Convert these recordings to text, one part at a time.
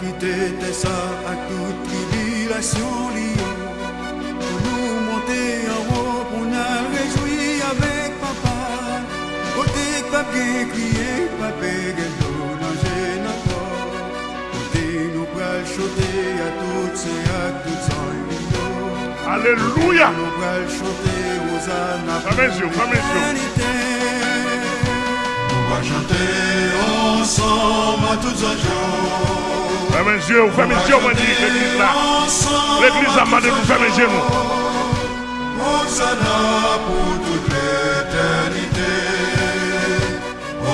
quitter tes actes à toute tribulation. Côté que papa crier, papa gâteau danger encore. Côté nous pral chanter à toutes ces à toutes en lion. Alléluia. Nous pral chanter aux les yeux, va chanter ensemble à toutes en jours. Fermez les yeux, fermez les yeux, on m'a dit, l'église là. L'église a demandé de vous fermer les yeux. nous. Hosanna pour toute l'éternité.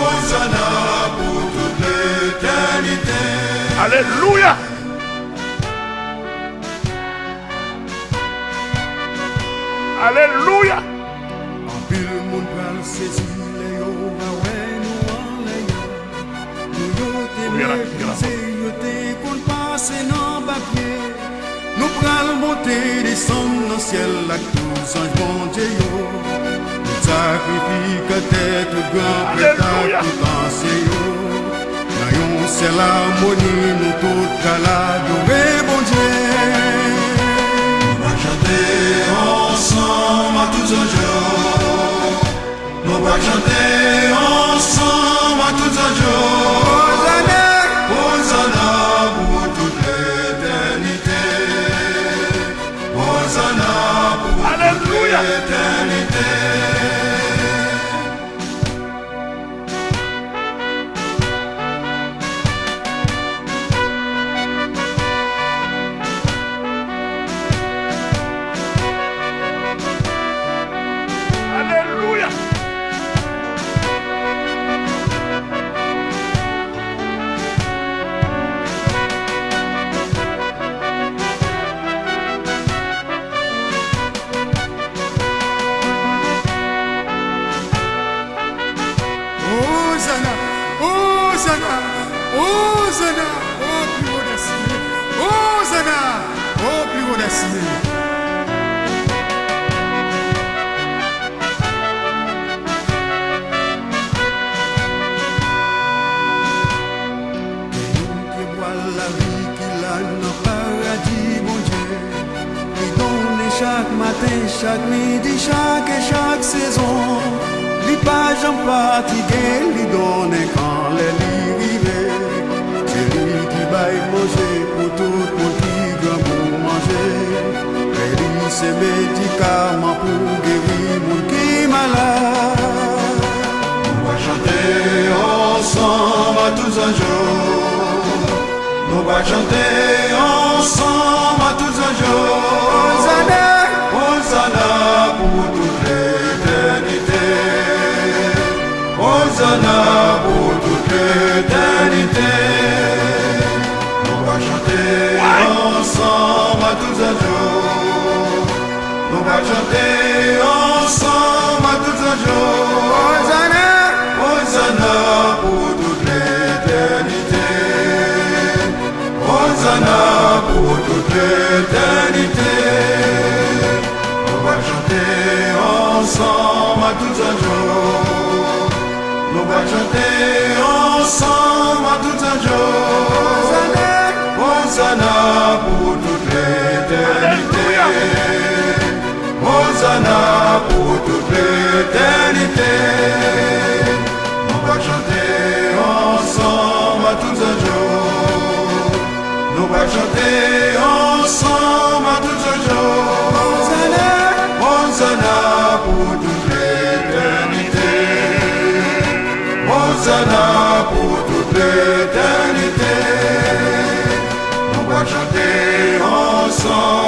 Hosanna pour toute l'éternité. Alléluia. Alléluia. Nou pral monte descend nan ciel ak tout sanj bon Dieu yo. Nou sakrifika tèt gran preta Alléluia. tout anse yo. Nan yon sel harmonie nou tout kal adore Hosanna pour toute l'éternité. On va chanter ensemble à tous un jour. On va chanter ensemble à tous un jour. Hosanna, Hosanna pour toute l'éternité. Hosanna pour toute l'éternité. On va chanter ensemble à tous un jour. Chanter ensemble à tous un jour. Hosanna, pour toute l'éternité. Hosanna pour toute l'éternité. On va chanter ensemble à tous un jour. On va chanter ensemble ensemble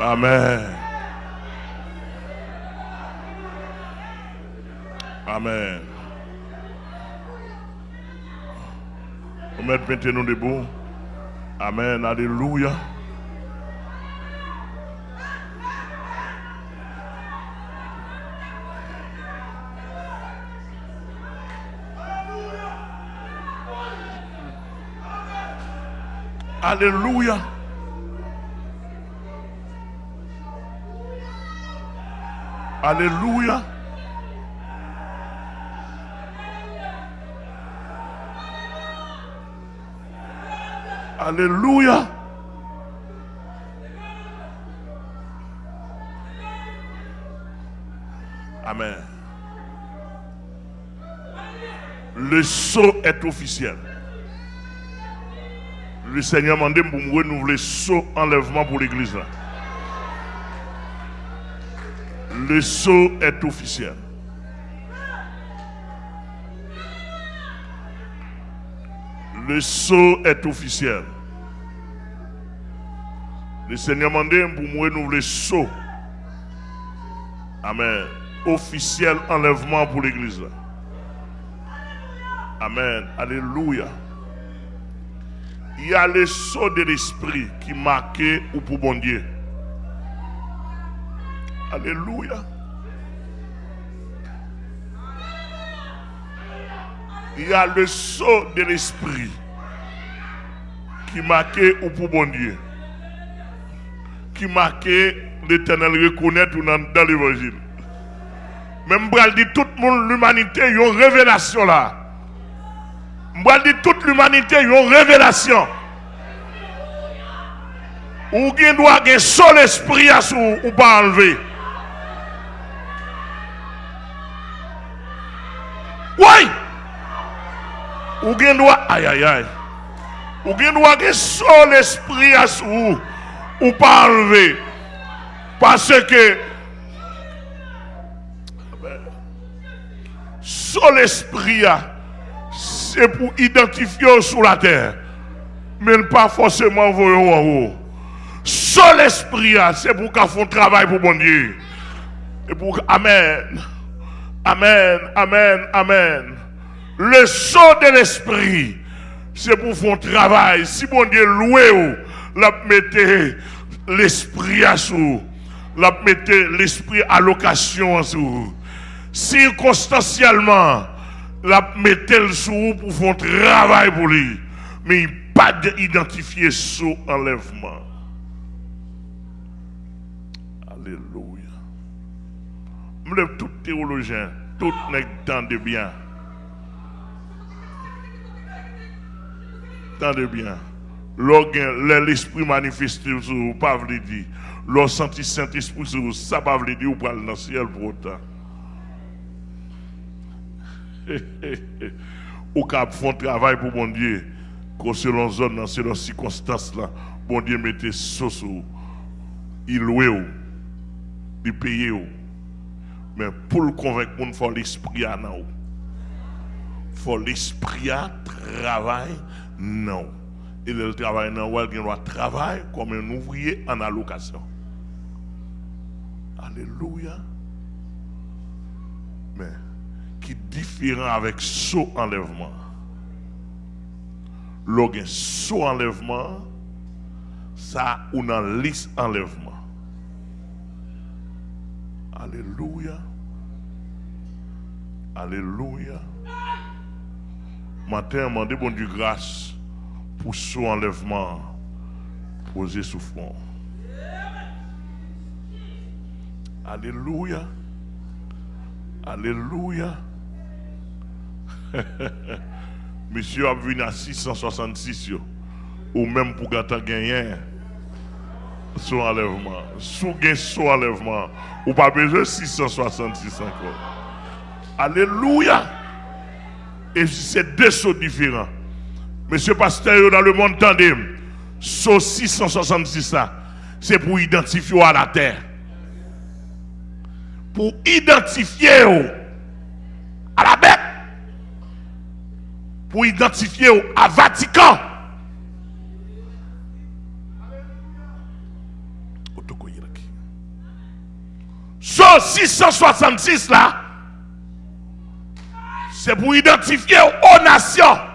Amen. Amen. On met nous debout. Amen. Alléluia. Alléluia. Alléluia. Alléluia. Amen. Le saut est officiel. Le Seigneur m'a demandé pour me renouveler saut enlèvement pour l'église. Le saut est officiel. Le saut est officiel. Le Seigneur m'a demandé pour me renouveler saut. Amen. Officiel enlèvement pour l'église. Amen. Alléluia. Il y a le saut de l'esprit qui marquait ou pour bon Dieu. Alléluia. Il y a le saut de l'esprit qui marquait ou pour bon Dieu. Qui marquait l'éternel reconnaître dans, l'évangile. Même je dit tout le l'humanité, y a une révélation là. Je dis toute l'humanité, y a une révélation. Ou bien doit avoir seul esprit à sou ou pas enlever. Oui. Ou bien doit aïe aïe aïe. Ou bien doit seul esprit à sou ou pas enlever. Parce que seul esprit à c'est pour identifier sous la terre, mais pas forcément voir en haut. Seul esprit, ah, c'est pour qu'on fasse travail pour bon Dieu. Et pour Amen. Amen. Amen. Amen. Le saut de l'esprit, c'est pour faire travail. Si bon Dieu loué, la mettez l'esprit à sous. La mettez l'esprit à location en sous. Circonstanciellement, la mettez sous pour faire un travail pour lui. Mais il pas d'identifier sous enlèvement. Alléluia. Je tout théologien, tout nèg temps de bien. Tant de bien. L'esprit manifesté sur vous, pas vous dire. Lorsque senti Saint-Esprit sur vous, ça pas vous dire, ou pas dans le ciel pour autant. Ou cap font travail pour bon Dieu, que selon zone, dans selon circonstances là, Dieu mettez sauce ou, il loue ou, il paye ou. Mais pour le convaincre, il faut l'esprit à nous. Il faut l'esprit à travail non. Et le travail non, il doit comme un ouvrier en allocation. Alléluia. Mais qui différent avec saut enlèvement? Lorsqu'un saut enlèvement, ça ou dans liste enlèvement. Alléluia. Alléluia. Matin, demandez bon Dieu grâce pour son enlèvement posé sous front. Alléluia. Alléluia. Monsieur a venu à 666 yo. ou même pour gagner gagner son enlèvement. Sous gain son enlèvement, ou pas besoin de 666 encore. Alléluia. Et c'est deux sauts différents. Monsieur Pasteur, dans le monde tandem, 666 là, c'est pour identifier à la terre. Pour identifier à la bête. Pour identifier à Vatican. Saut 666 là, c'est pour identifier aux nations.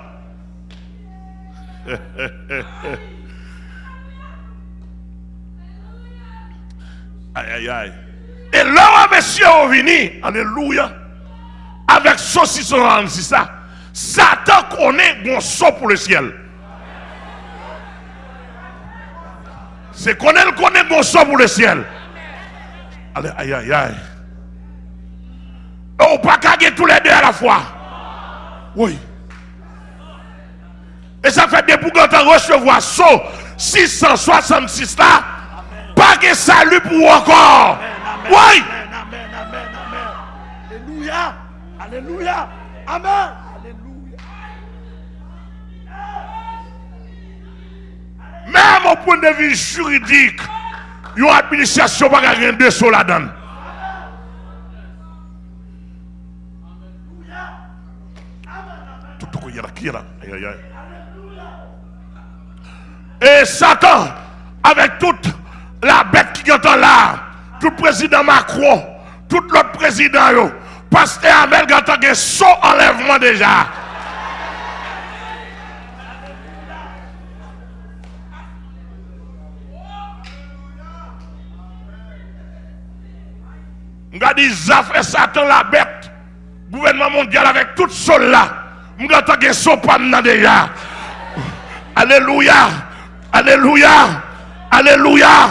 Aïe, aïe, aïe. Et là, monsieur est venu, alléluia, avec saucisson c'est ça. Satan connaît bon saut pour le ciel. C'est qu'on le connaît bon saut pour le ciel. Allez, aïe, aïe, aïe. Oh, pas caguer tous les deux à la fois. Oui. Et ça fait des pour quand recevoir saut 666 là, pas de salut pour encore. Oui. Amen, amen, amen. Alléluia. Alléluia. Amen. Alléluia. Même au point de vue juridique, il y a une administration pas gagner deux sauts là-dedans. Tout le monde qui est là. Aïe, aïe, aïe. Et Satan, avec toute la bête qui est là, tout président Macron, tout l'autre président, yo, pasteur Amel qui a son enlèvement déjà. Dit Zaf Satan la bête. Gouvernement mondial avec tout sol là. M'ga ta son pas déjà. Alléluia. Alléluia. Alléluia.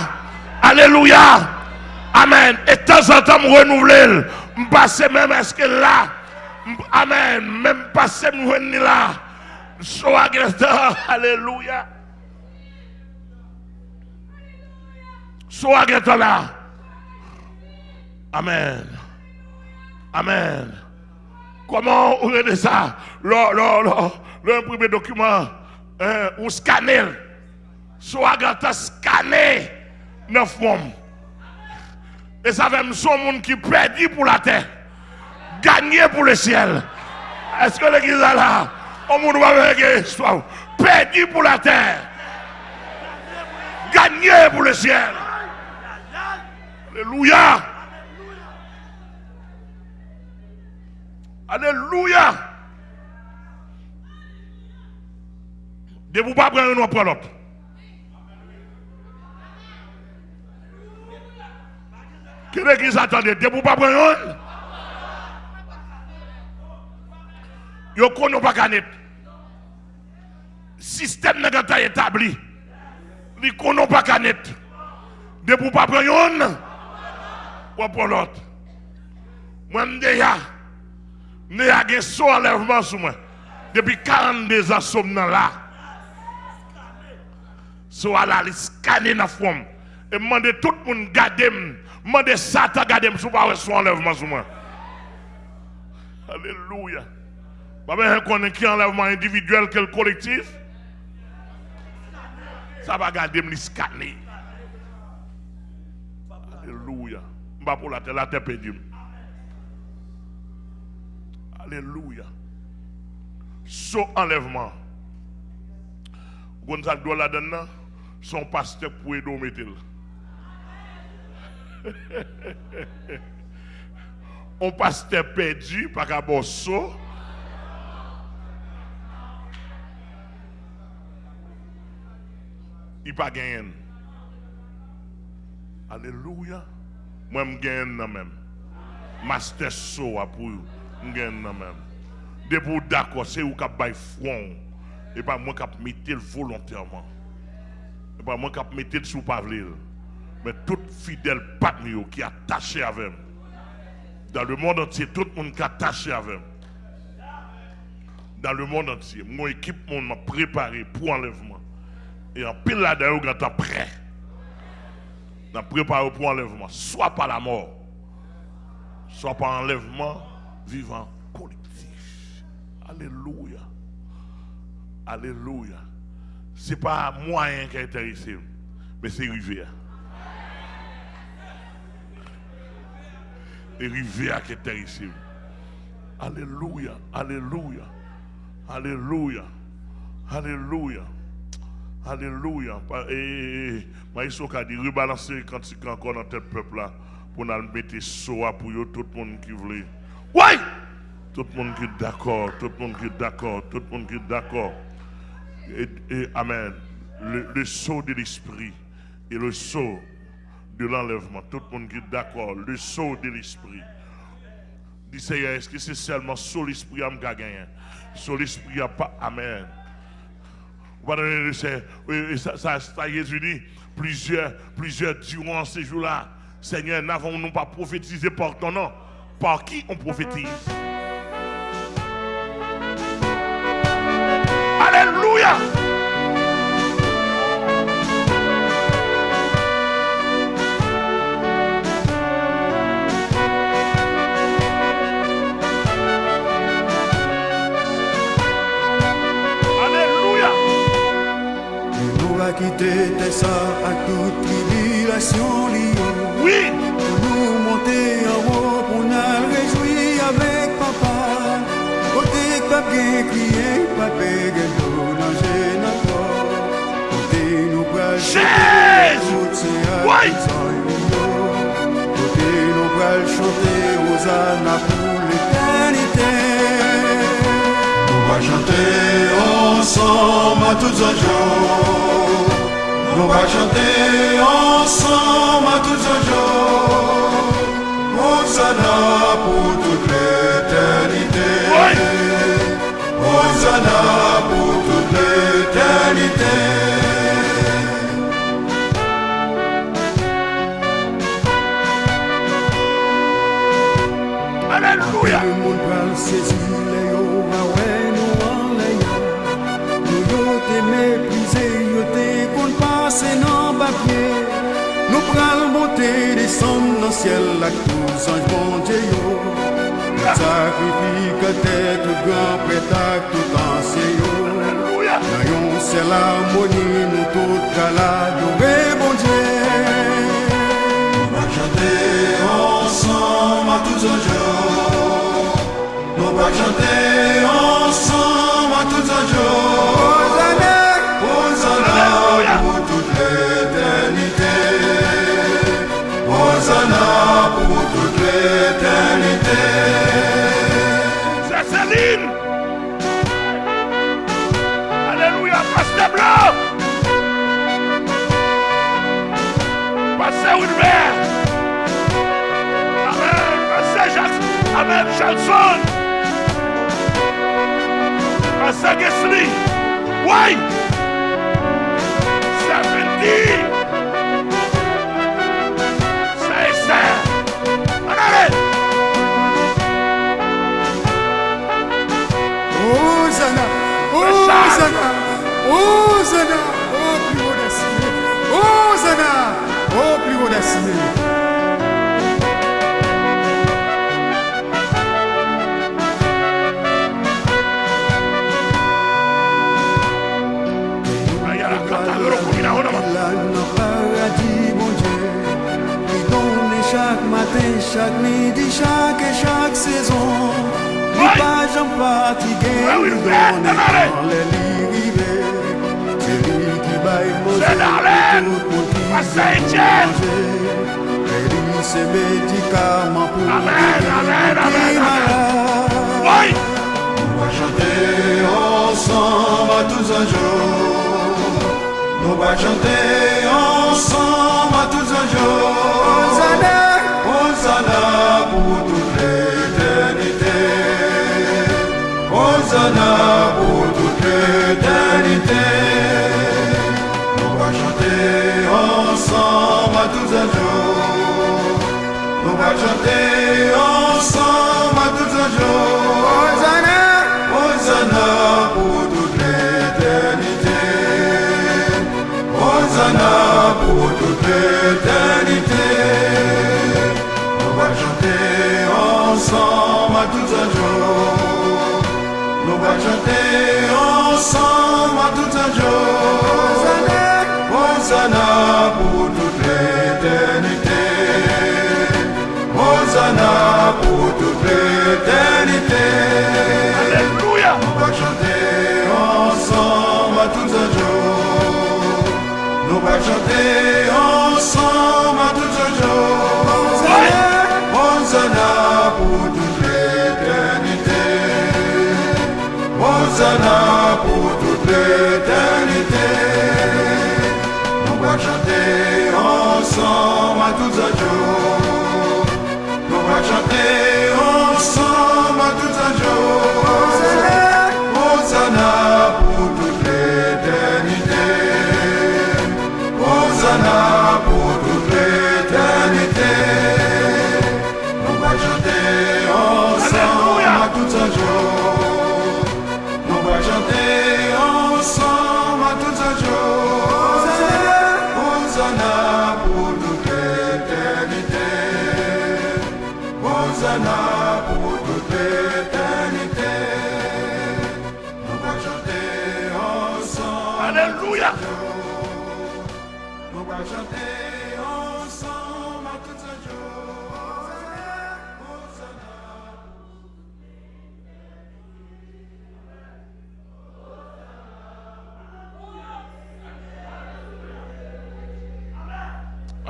Alléluia. Amen. Et de temps en temps, je renouvelle. Je passe même est-ce que là? Amen. Même passer je là. Soit Alléluia. Soit là. Amen. Amen. Comment on ça? Premier document, hein, ou scanner. Soit scanner neuf membres. Et ça fait son monde qui perdit pour la terre, gagné pour le ciel. Est-ce que l'église est là? On monde va histoire. Perdu pour la terre, gagné pour le ciel. Alléluia. Alléluia. De vous pas prendre un après l'autre. Que l'église attendait, de vous pas prendre. Yo pas canet. Système n'est pas établi. Ni connaît pas canet. De vous pas prendre. Ou pour l'autre. Moi. Ne a gen so enlèvement sur moi. Depuis 42 ans, sommes là. So à la scanner forme. Et demander tout le monde demander Satan garder sur pas son enlèvement sur moi. Alléluia. Pas qu'on qui enlèvement individuel que le collectif. Ça va garder me scanner. Alléluia. Pas pour la terre, la terre perdue. Alléluia. Son enlèvement. Gonzalo doit la son pasteur pour mettre. On pasteur perdu par rapport. Il pas gagné. Alléluia. Moi, je gagne même. Master saut pour de vous d'accord, c'est vous qui avez front. Et pas moi qui mettre volontairement. Et pas moi qui mettre sous pavlil. Mais tout fidèle parmi qui est attaché avec Dans le monde entier, tout le monde qui est attaché avec Dans le monde entier, mon équipe m'a préparé pour enlèvement. Et en pile là-dedans, vous êtes prêt. Dans préparé pour enlèvement. Soit par la mort, soit par enlèvement vivant collectif. Alléluia. Alléluia. Ce n'est pas moyen qui est intéressé, mais c'est rivière. Et rivière qui est intéressé. Alléluia. Alléluia. Alléluia. Alléluia. Alléluia. Et Maïso a dit rebalancer quand il encore dans tel peuple là pour nous mettre soa pour tout le monde qui voulait. Oui! Tout le monde qui est d'accord, tout le monde qui est d'accord, tout le monde qui est d'accord. Et, Amen. Le, le saut de l'esprit et le saut de l'enlèvement. Tout le monde qui est d'accord. Le saut de l'esprit. Dis Seigneur, est-ce que c'est seulement sur l'esprit à me gagner? Sur l'esprit à pas. Amen. Ça, ça, ça, Jésus dit, plusieurs, plusieurs durant ces jours-là, Seigneur, n'avons-nous pas prophétisé par ton nom? Par qui on prophétise? Tribulation liée. Oui. Pour nous monter en haut, pour nous réjouir avec papa. Côté papier crier, papa, gâteau, nager, d'accord. Côté nous bras, Jésus. Oui. Côté nous bras, chanter ânes pour l'éternité. On va chanter ensemble à tous un jour. On va chanter ensemble à tous un jour. Hosanna pour toute l'éternité. Hosanna Monter, descendre dans le ciel, la tous ange bon Dieu yo. Sacrifique tête, tout grand prêtre, tout ancien yo. Dans yon ciel harmonie, nous tout l'adorer, bon Dieu. On va chanter ensemble à tous un legacy. Why? 70. Chaque midi, chaque et chaque saison. Nous pas j'en fatigué, oui, nous fais, donne démarrer. dans les rivés. C'est lui qui baille manger C'est Darlene. pour tout le monde qui manger. C'est médicament pour. On va chanter ensemble à tous un jour. On va chanter ensemble à tous un jour. Ensemble à tout un jour. Hosanna pour toute l'éternité. Hosanna pour toute l'éternité. L'éternité. Nous va chanter ensemble à tout un jour. Nous va chanter ensemble à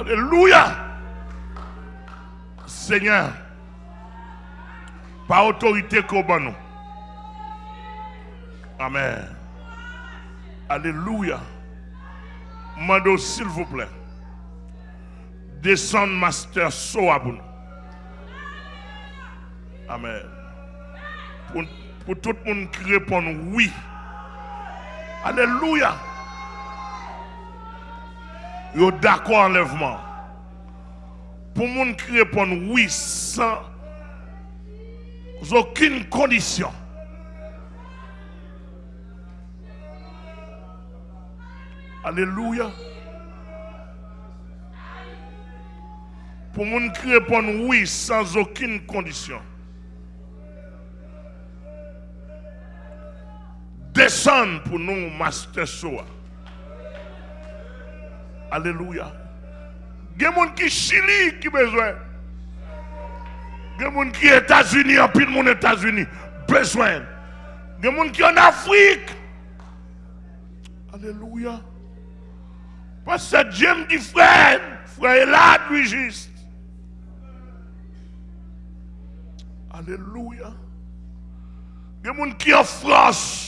Alléluia. Seigneur, par autorité qu'on. Amen. Alléluia. Mando, s'il vous plaît, descendre Master Soa pour nous. Amen. Pour, pour tout le monde qui répond oui. Alléluia. Yo d'accord enlèvement. Pour gens qui répondent oui sans aucune condition. Alléluia. Pour gens qui répondent oui sans aucune condition. Descendre pour nous, Master Soa. Alléluia. Il y a des gens qui Chili qui besoin. Il y a des gens qui États-Unis, en pile monde États-Unis, besoin. Il y a des gens qui en Afrique. Alléluia. Parce que Dieu me dit frère, frère là, lui juste. Alléluia. Il y a des gens qui en France.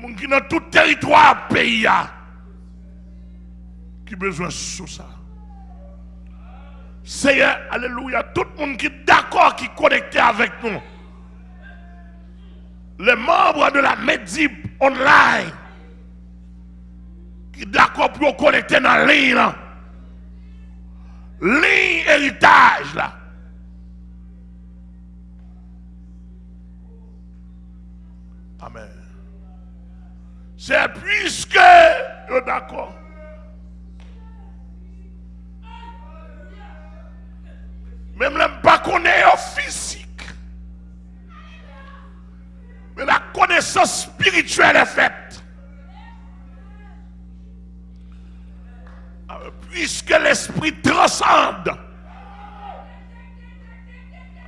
Gens qui dans tout territoire pays a, qui besoin de ça. Seigneur, alléluia, tout le monde qui est d'accord, qui est connecté avec nous. Les membres de la Medip online, qui sont d'accord pour connecter dans la ligne, ligne héritage là. Amen. C'est puisque d'accord. Même le pas connaître physique. Mais la connaissance spirituelle est faite. Alors, Puisque l'esprit transcende.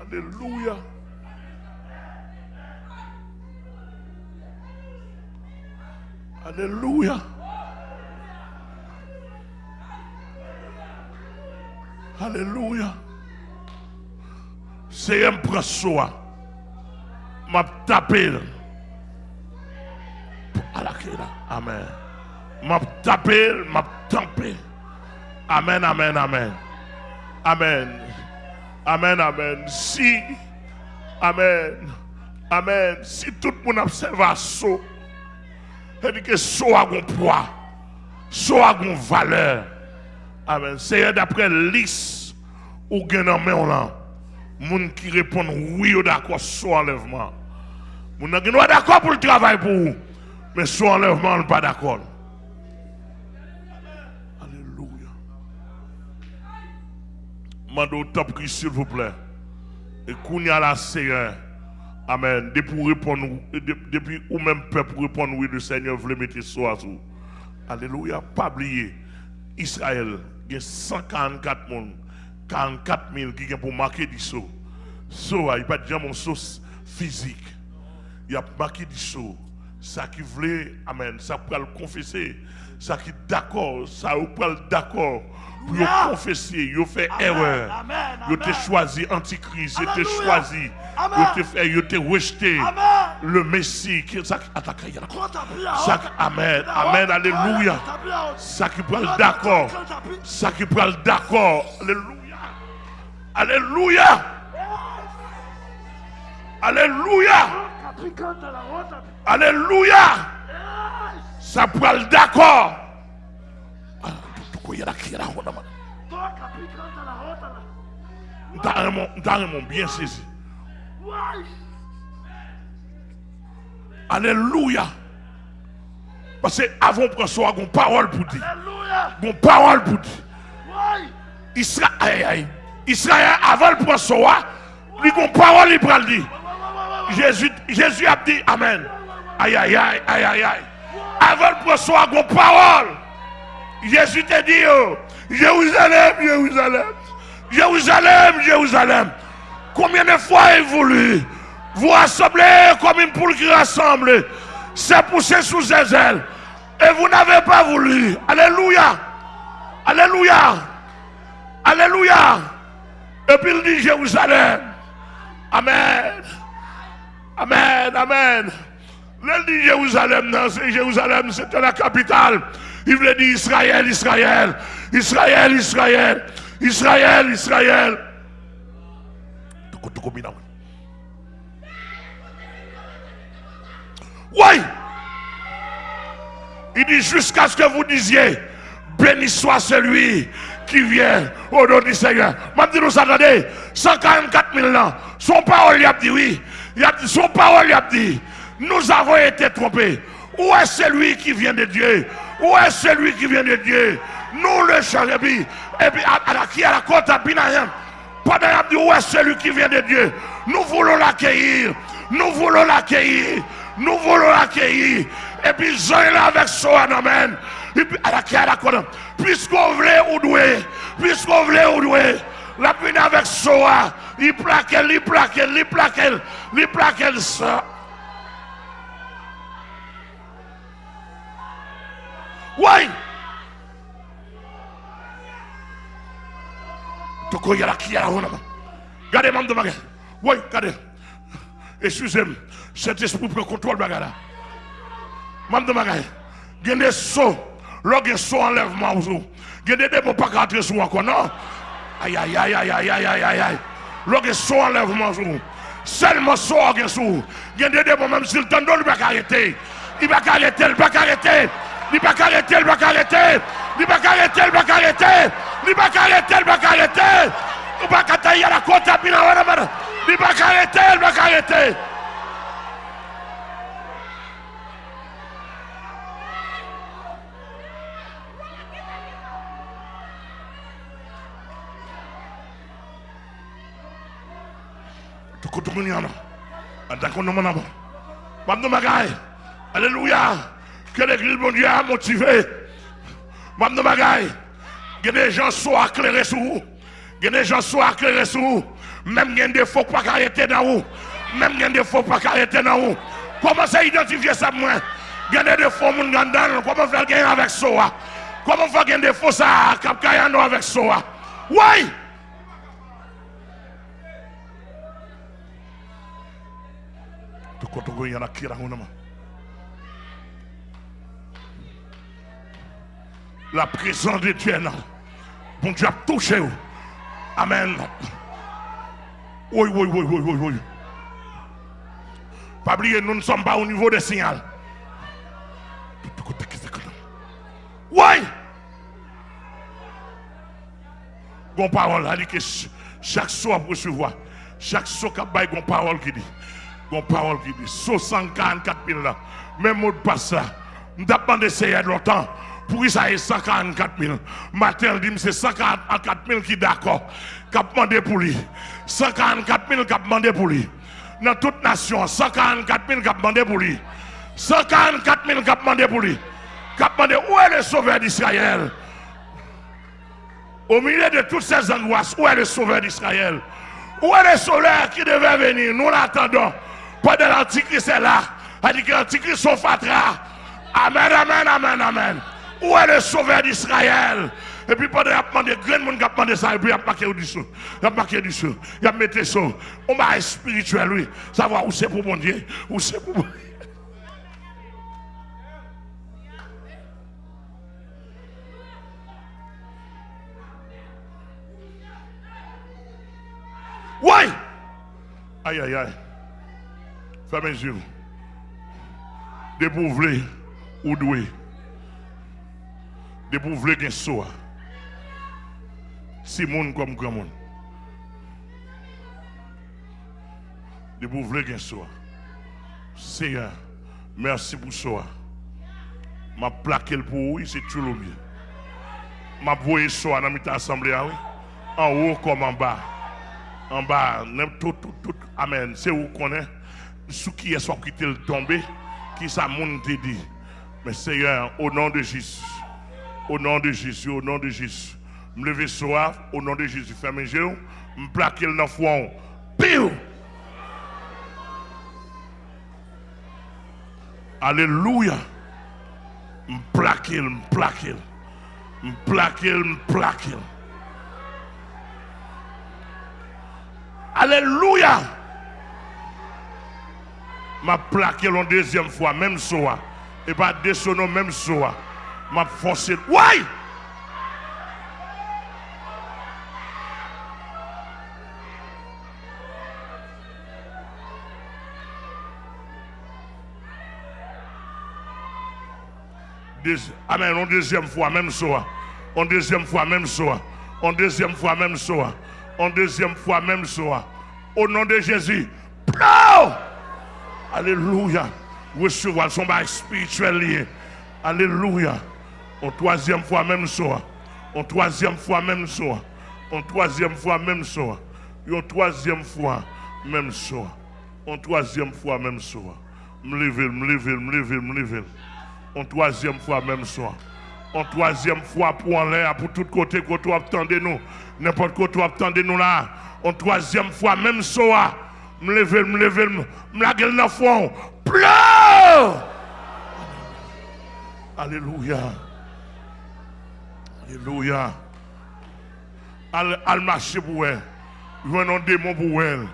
Alléluia. Alléluia. Alléluia. C'est un soi. M'a tapé. Amen. M'a tapé, m'a tapé. Amen, amen, amen. Amen. Amen, amen. Si, amen, amen. Si tout le monde dit que saut a un poids, saut a une valeur. Amen. C'est d'après l'is ou gain en main qui répond oui ou d'accord saut enlèvement. Moun qui est d'accord pour le travail pour vous, mais saut enlèvement on pas d'accord. Alléluia. Mando top s'il vous plaît. Et qu'on y a la Seigneur. Amen. Depuis répondre, depuis ou même peuple répondre, oui, le Seigneur veut mettre ça sur. Alléluia. Pas oublier. Israël, il y a 144 personnes, 44 000 qui ont pour marquer du saut. Saut, il n'y a pas de mon sauce physique. Il a marqué du saut. Ça qui voulait, Amen, ça peut le confesser. Ça qui d'accord, ça peut d'accord pour confesser, il fait erreur. Il t'a choisi antichrist, il t'a choisi, il t'a rejeté. Le Messie. Amen, Amen, Alléluia. Ça qui peut d'accord, ça qui peut d'accord. Alléluia. Alléluia. Alléluia. Alléluia. Ça peut le d'accord. T'as bien saisi. Alléluia. Parce que avant de prendre une parole pour dire. Une parole pour dire. Israël, Israël, avant il y a une parole, il prend dire. Jésus, Jésus a dit Amen. Aïe, aïe, aïe, aïe, aïe. Avant de prendre une parole. Jésus te dit, oh, Jérusalem, Jérusalem, Jérusalem, Jérusalem. Combien de fois il voulu vous rassembler comme une poule qui rassemble, c'est poussé sous ses ailes. Et vous n'avez pas voulu. Alléluia. Alléluia. Alléluia. Et puis il dit Jérusalem. Amen. Amen. Amen. Il dit Jérusalem, non, c'est Jérusalem, c'était la capitale. Il voulait dire Israël, Israël, Israël, Israël, Israël, Israël. Oui. Il dit jusqu'à ce que vous disiez, béni soit celui qui vient au nom du Seigneur. Je dis nous attendez, 144 000 ans, son parole il a dit oui, il a dit, son parole il a dit, nous avons été trompés. Où est celui qui vient de Dieu? Où est celui qui vient de Dieu Nous le cherchons. Et puis, à, la, qui à la côte à Binayam. Pendant dit où est celui qui vient de Dieu Nous voulons l'accueillir. Nous voulons l'accueillir. Nous voulons l'accueillir. Et puis, j'ai là avec soi, amen. Et puis, à la qui à la côte. Puisqu'on voulait ou doué. Puisqu'on voulait ou doué. La avec soi. Il plaque, il plaque, il plaque, il plaque, ça. Oui. Toko yala qui yala honama. Regardez, mam de bagay. Oui, regardez. Excusez-moi. Cet esprit prend contrôle bagay Mam sauts. Lò gen saut enlèvement des pas rentrer sous encore, non? Aïe, aïe, aïe, aïe, aïe, aïe, aïe, aïe, aïe. Gen saut enlèvement sou. Seulement saut gen sou. Gen des démons même s'il t'en donne, va arrêter. Il va arrêter, il va arrêter. Ni va a careter, el va a careter. Ni va a careter, va a careter. Ni va a va a a ya la cuota, mira ahora, mano. Ni va a va a Que l'église, mon Dieu, a motivé. Mme bagaille. Que des gens soient éclairés sur vous. Que des gens soient éclairés sur vous. Même des faux pas arrêter dans vous. Même des faux pas arrêter dans vous. Comment ça identifier ça, moi? Il y a des faux moun gandal. Comment faire gagner avec ça? Comment faire gagner des faux ça? Avec ça? Oui! En a qui la présence de Dieu Bon Dieu a touché. Amen. Oui, oui, oui, oui, oui, oui. Pas oublier, nous ne sommes pas au niveau des signaux. Oui. Bon parole, elle dit que chaque soir pour recevoir, chaque soir qu'il y a une parole qui dit, une parole qui dit, 144 000 là, même mot de passe ça. Nous avons demandé longtemps. Pour est 144 000. Matin, dit c'est 144 000 qui d'accord. Qui a demandé pour lui. 144 000 qui ont demandé pour lui. Dans toute nation, 144 000 qui ont demandé pour lui. 144 000 qui ont demandé pour lui. Qui ont demandé où est le sauveur d'Israël? Au milieu de toutes ces angoisses, où est le sauveur d'Israël? Où est le sauveur qui devait venir? Nous l'attendons. Pendant l'Antichrist est là. A dit que l'Antichrist son fatra. Amen, amen, amen, amen. Où est le sauveur d'Israël? Et puis pendant qu'il a grand monde qui a demandé ça, et puis il a marqué du sou. Il a marqué du sou. Il a mis ça. On va spirituel, lui. Savoir où c'est pour mon Dieu, où c'est pour mon Dieu. Oui! Aïe, aïe, aïe. Fermez les yeux. Ou doué. Débouvelé gen soa. Si moun comme grand monde. Débouvelé gen soa. Seigneur, merci pour soa. M'a plaqué pour vous, c'est tout le mieux. M'a voyé soa dans notre assemblée, ah oui. En haut comme en bas. En bas, tout, tout, tout. Amen. C'est où qu'on est? Ce qui est soit quitté le tomber, qui ça monde dit? Mais Seigneur, au nom de Jésus, au nom de Jésus, au nom de Jésus, me lever soir, au nom de Jésus, ferme mes yeux, me plaquer le fond. Piou! Alléluia. Me plaquer, me plaquer. Me plaquer, me plaquer. Alléluia. M'a plaqué la deuxième fois, même soir. Et pas descendre même soir. M'a forcé. Ouais! Amen. En deuxième fois, même soir. En deuxième fois, même soir. En deuxième fois, même soir. En deuxième fois, même soir. Au nom de Jésus. Alléluia. Recevoir son bail spirituel. Alléluia. En troisième fois, même soir. En troisième fois, même soir. En troisième fois, même soir. En troisième fois, même soir. En troisième fois, même soir. Me lever, me lever, me lever, me lever en troisième fois même soir. En troisième fois pour en l'air, pour tout côté que tu attendez nous. N'importe quoi tu attendez nous là. En troisième fois même soir. Me lever, me lever, me la gueule dans le fond. Pleure! Alléluia. Alléluia. Al, al marcher pour elle. Venons démon pour elle.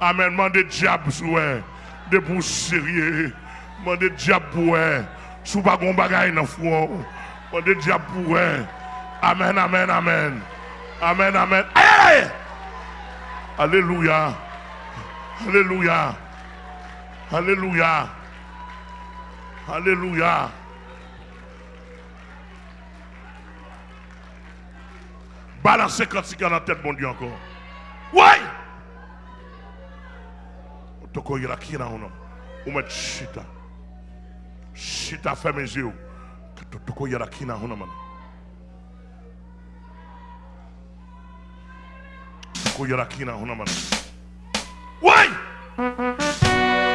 Amen. Demandez diable pour elle. De pour sérieux. Demandez diable pour elle. Sou pa gon bagay nan fwo. On de diap pou Amen, amen, amen. Amen, amen. Aye, Alléluia. Alléluia. Alléluia. Alléluia. Balancez quand c'est dans la tête, mon Dieu, encore. Ouais! Toko yela kina uno. Umet chita. Shita fait mes yeux. Tuko yara kina huna man. Tuko yara kina huna man. Why? quitter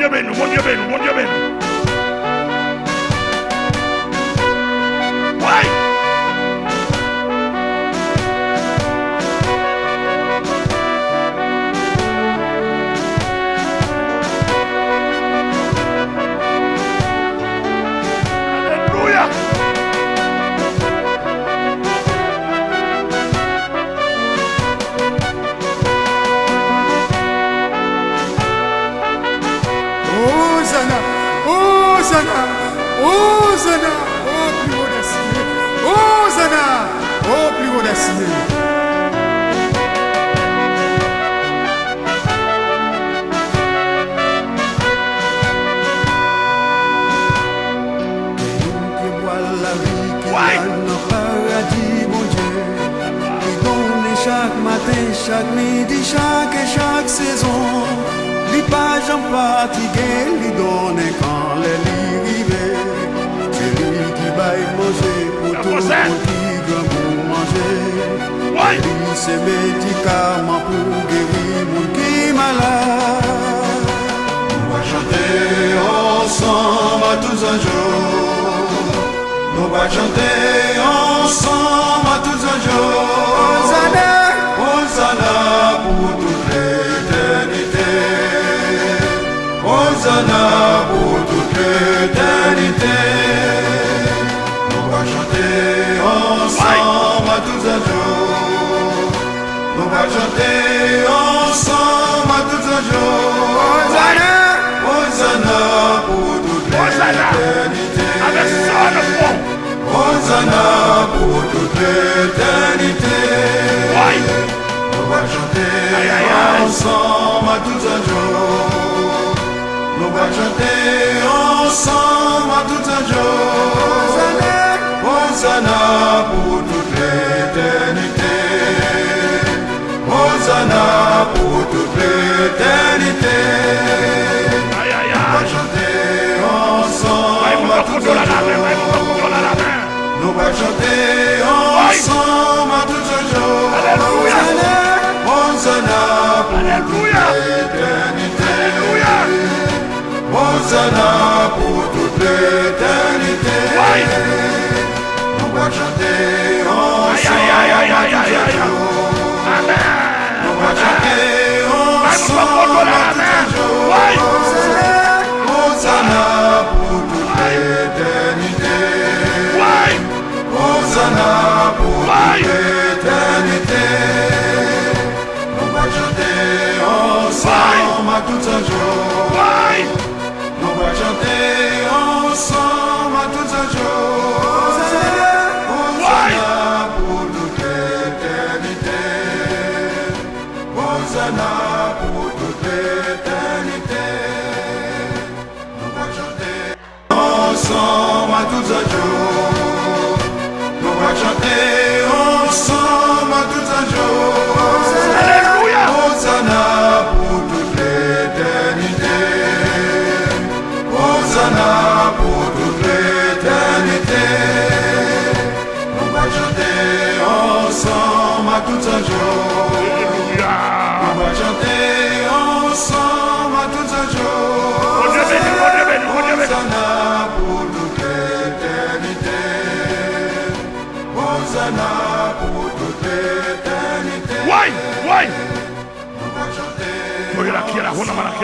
voglio year voglio one voglio in. Éternel avec son foi. Hosanna On va chanter ensemble à un jour. Nous va chanter ensemble à tout un jour. Hosanna pour l'éternité. On va chanter.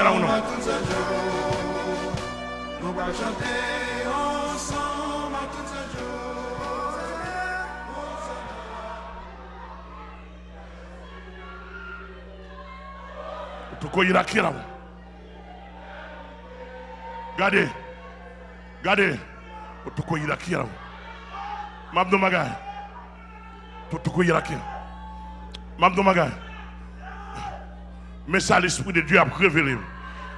la ou non? tukoyira kirabo gade gade otukoyira kirabo mabdo magay tukoyira kira. Mabdo magay mais ça l'esprit de Dieu a révélé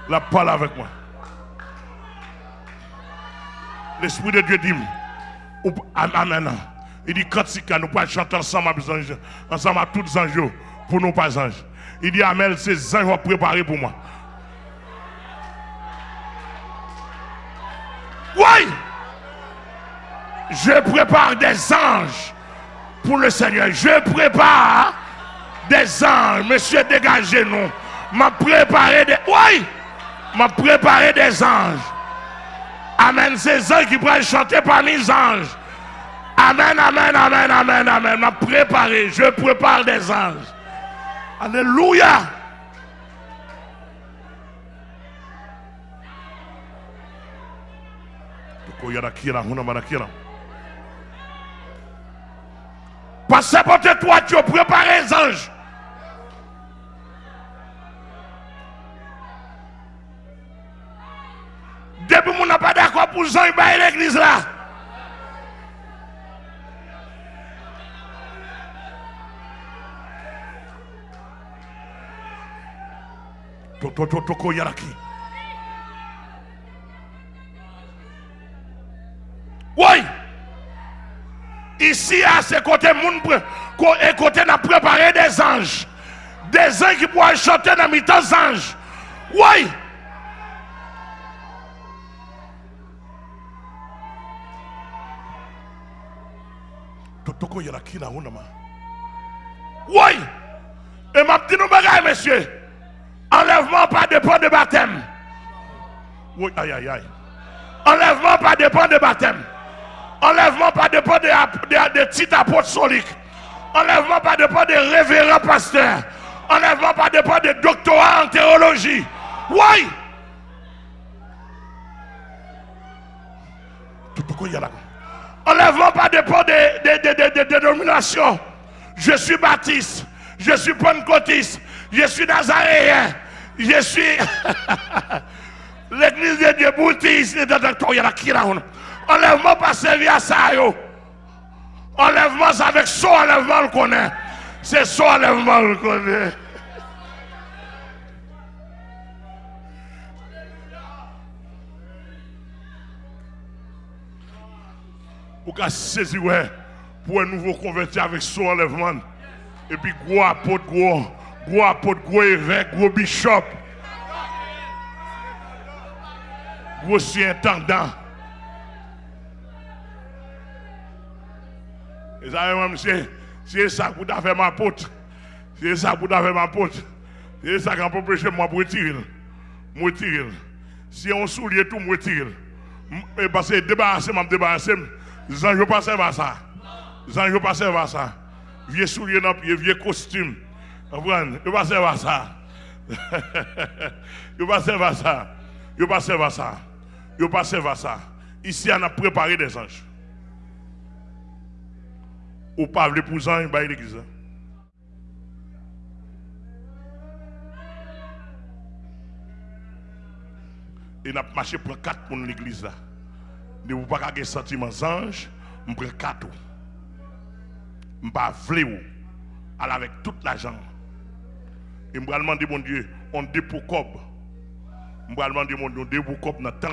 La parole avec moi. L'Esprit de Dieu dit, Amen. Il dit, quand c'est nous pouvons chanter ensemble, ensemble à tous les anges, pour nous pas anges. Il dit, Amen, ces anges vont préparer pour moi. Oui! Je prépare des anges pour le Seigneur. Je prépare des anges. Monsieur, dégagez-nous. M'a préparé des. Oui! M'a préparé des anges. Amen. Ces anges qui pourraient chanter parmi les anges. Amen, amen, amen, amen, amen. M'a préparé. Je prépare des anges. Alléluia. Hunamanakira. Passez pour toi, tu as préparé les anges. kwa pou zan bay l'eglise la. Toto toto to, ko yaraki. Woy! Isi a se kote moun pre, ko e kote na prepare de zanj. De zanj ki pou a chote nan mitan zanj. Woy! Anges. Oui. Totoko yaraki la hunama. Oui. Et m'a dit nous bagaille, monsieur? Enlèvement pas dépend de baptême. Oui, aïe, aïe, aïe. Enlèvement pas dépend de baptême. Enlèvement pas dépend de, de, de titre apostolique. Enlèvement pas dépend de révérend pasteur. Enlèvement pas dépend de doctorat en théologie. Oui. Totoko yaraki. Enlèvement pas dépend de, de, de, de, de, de dénomination. Je suis baptiste, je suis pentecôtiste, je suis nazaréen, je suis l'église de Dieu Yarakira. Enlèvement pas servi à ça. C'est avec son enlèvement le connaît. C'est son enlèvement le connaît. Ou qu'à saisir pour un nouveau converti avec son enlèvement. Et puis gros apôtre, gros, gros apôtre, gros évêque, gros bishop. Gros surintendant. Et ça, même, c'est ça que vous avez fait ma pote. C'est ça que vous avez fait ma pote. C'est ça qu'on peut prêcher moi pour retirer. Moi retirer. Si on soulier tout, moi retirer. Et parce que débarrasser, m'a débarrasser. Zan yo pas servir à ça. Zan yo pas à ça. Vieux soulier dans pied, vieux costume. Comprenez? Yo pas servir à ça. yo pas servir à ça. Yo pas servir à ça. Yo pas servir à ça. Ici on a préparé des anges. Ou pas les pour anges, bah l'église. Et n'a marché pour quatre pour l'église. Ne vous pas avoir sentiment ange, je prends quatre. Je pas aller avec toute l'argent. Et je vais demander mon Dieu, on dépôt cob. Je vais demander mon Dieu, on dépôt cob dans le temps.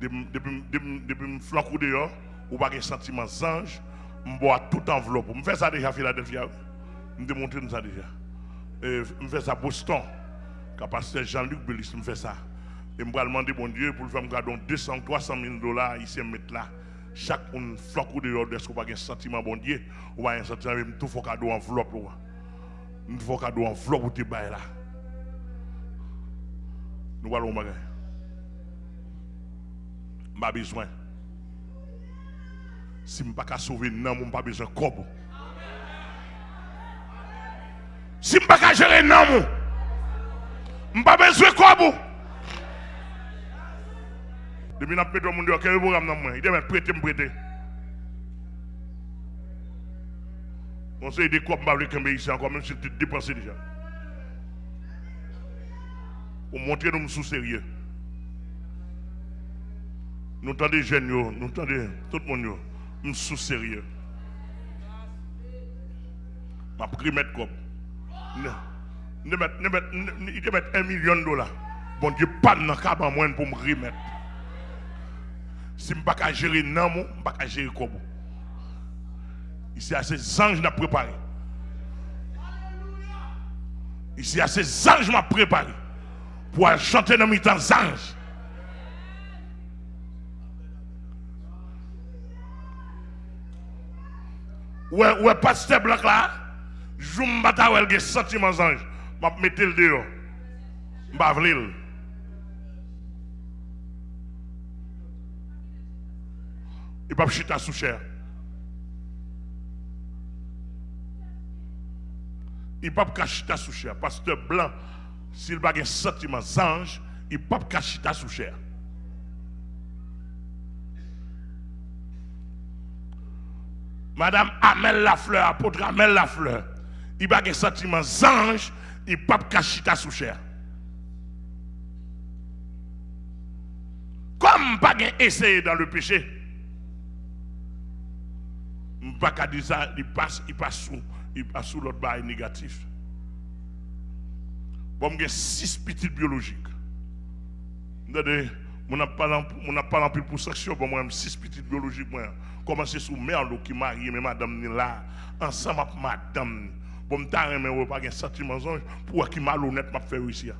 Depuis me flanc dehors, ou pas avoir sentiment ange, je bois toute enveloppe. Je fais ça déjà à Philadelphia. Je démontre ça déjà. Je fais ça à Boston. Pasteur Jean-Luc Bellis me fait ça. Et je vais demander mon Dieu pour le faire me garder 200, 300 000 dollars ici mettre là. Chaque un floc ou dehors, est-ce qu'on pas un sentiment bon Dieu? Ou pas un sentiment même tout faut cadeau enveloppe là. Nous faut cadeau enveloppe ou te bail là. Nous allons bagay. Pas besoin. Si je pas qu'à sauver non, je pas besoin de cob. Si je pas qu'à gérer non, je pas besoin de cob. Depuis que je suis mon Dieu, quel programme dans moi Il doit prêter, me prêter. Des quoi, je vais ici encore, même si tu dépenses déjà. pour montrer nous sous sérieux. Nous entendons jeunes, nous entendons tout le monde, nous sous sérieux. Je vais mettre comme. Il te mettre un million de dollars. Bon Dieu, pas de cabane moins pour me remettre. Si je ne peux pas gérer non, je ne peux pas gérer comme. Ici, à ces anges n'a préparé. Ici, à ces anges m'a préparé pour chanter dans mes temps anges. Ouais, ouais, pasteur blanc là, je me bats avec des sentiments anges. Je mettre le dehors. Je vais Il pas chita sous chair. Il pas chita sous chair. Pasteur blanc, s'il n'a pas un sentiment ange, il pas chita sous chair. Madame Amel Lafleur, apôtre Amel Lafleur, il n'a pas un sentiment ange, il pas chita sous chair. Comme pas essayé dans le péché, pas dire ça, il passe, il passe sous, il passe sous l'autre bail négatif. Bon, j'ai six petites biologiques. Regardez, on n'a pas plus pour section, pour moi, six petites biologiques. Moi, commencer sous mère qui marie, mais madame ni là, ensemble avec madame. Bon, je n'ai pas un sentiment pour qui malhonnête m'a fait ici.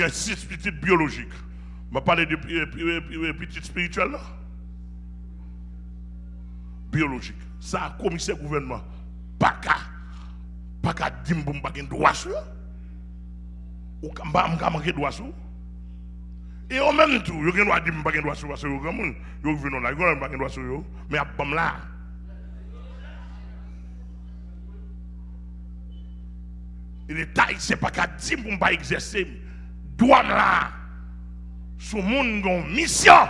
Y a six petites biologiques. Je vais parler de petites spirituelles. Biologique. Ça, commissaire gouvernement, pas qu'à pas qu'à dire que je droit sur ou que je pas droit sur et au même temps, je ne dire pas droit sur parce que je là, je pas droit sur mais à bam là. Et tailles, ce n'est pas qu'à dire que je ne pas exercer douane là, ce monde une mission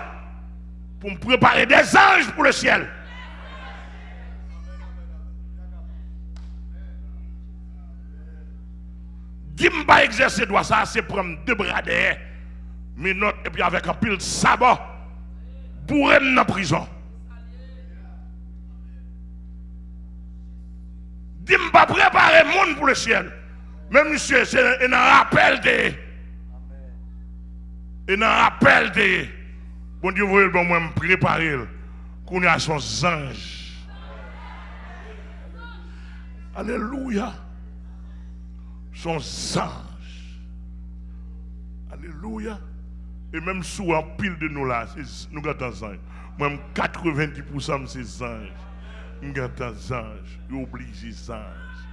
pour me préparer des anges pour le ciel. Dis-moi pas exercer droit ça, c'est prendre deux bras derrière, mais et puis avec un pile sabot, pour dans la prison. Dis-moi pas préparer le monde pour le ciel. Même monsieur, c'est un rappel de et dans l'appel de bon Dieu, vous bon, moi me préparer qu'on a son ange. Alléluia. Son ange. Alléluia. Et même sous un pile de nous là, nous des anges. Même 90% de ces anges. Nous des anges. Ils obligent les anges.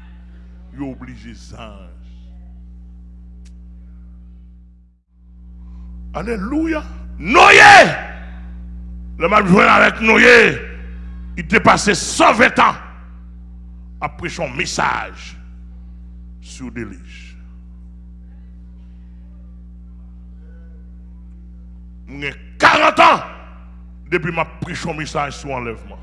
Ils obligent les anges. Alléluia. Noé. Le mal avec Noé. Il passé 120 ans après son message sur délige. J'ai 40 ans depuis ma pris son message sur enlèvement.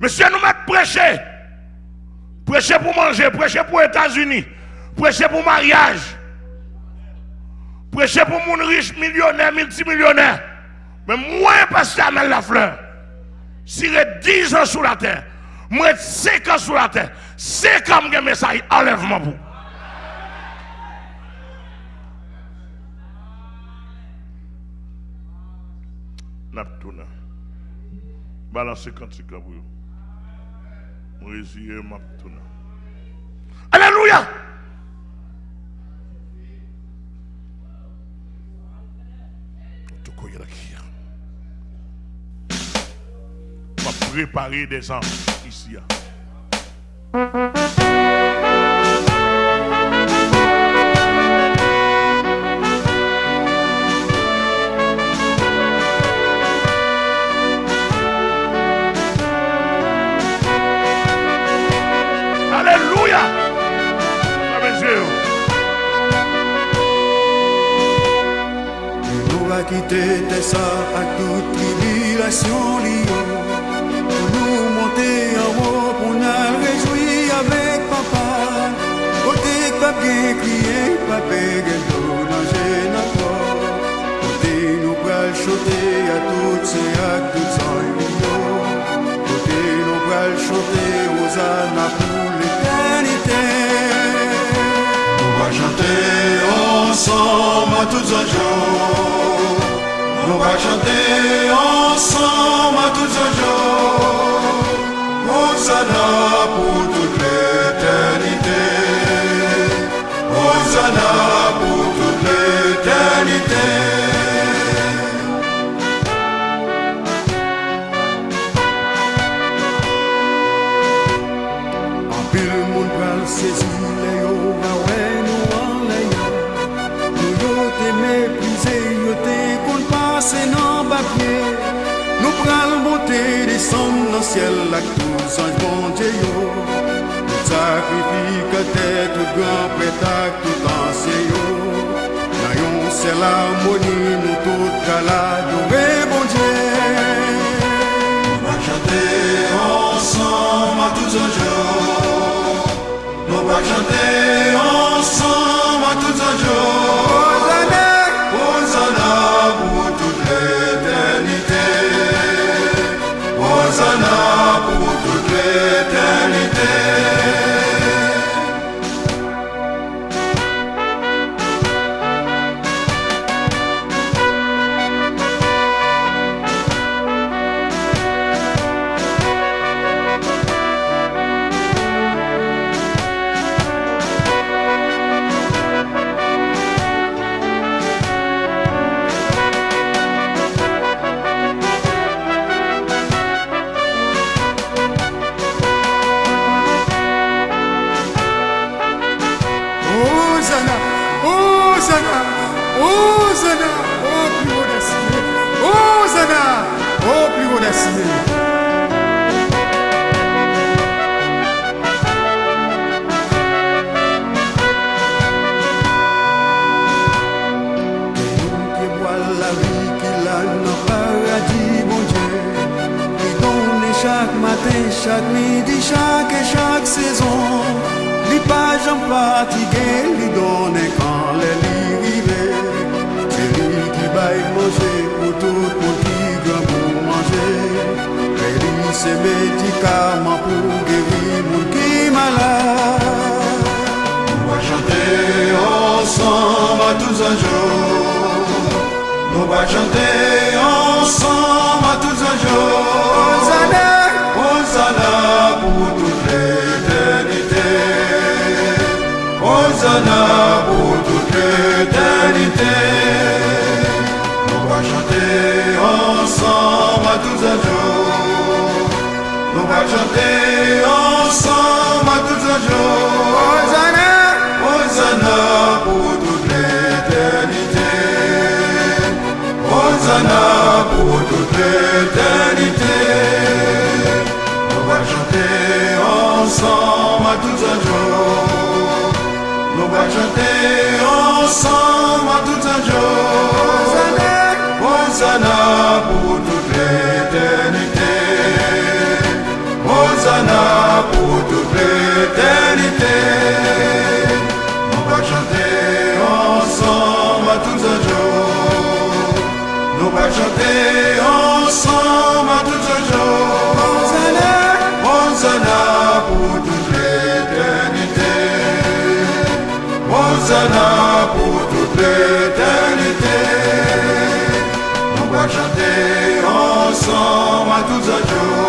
Monsieur, nous mettons prêcher. Prêcher pour manger, prêcher pour les États-Unis, Prêcher pour mariage. Prêcher pour mon riche, millionnaire, multimillionnaire. Mais moi, pasteur Amel la fleur, si j'ai 10 ans sur la terre, moi 5 ans sur la terre, c'est comme un message enlèvement pour. Naptouna. Balance cantique pour vous. Moïse, Alléluia. On va préparer des enfants ici. qui détesta à toute tribulation liée. Pour nous monter en haut, pour nous réjouir avec papa. Côté pas bien crier, pas péguer pour danger n'importe. Côté nous pral chanter à toutes ces à toutes en millions. Côté nous pral chanter aux ânes pour l'éternité. On va chanter ensemble à toutes en jours. On va chanter ensemble à tous un jour. Hosanna pour tout grand prétac tout enseignant Nayon c'est l'harmonie nous tout cala d'ouvrir bon Dieu. On va chanter ensemble à tous un jour On va chanter ensemble à tous un jour só só, mas tudo já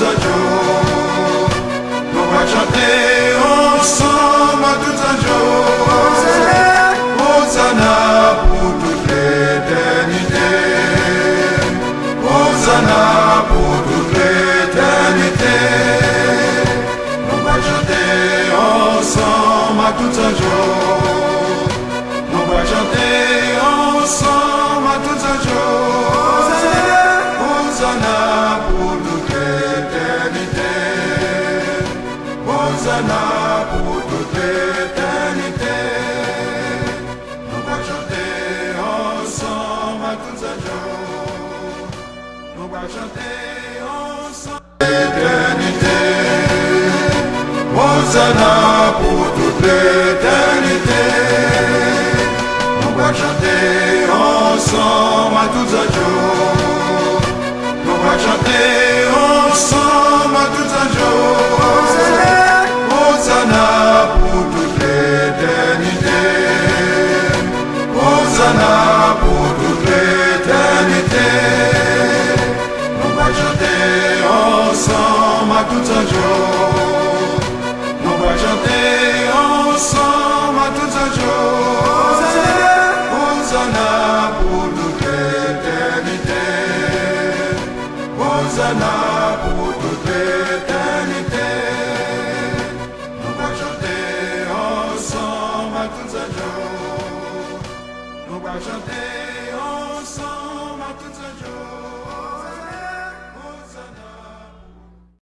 ensemble à tous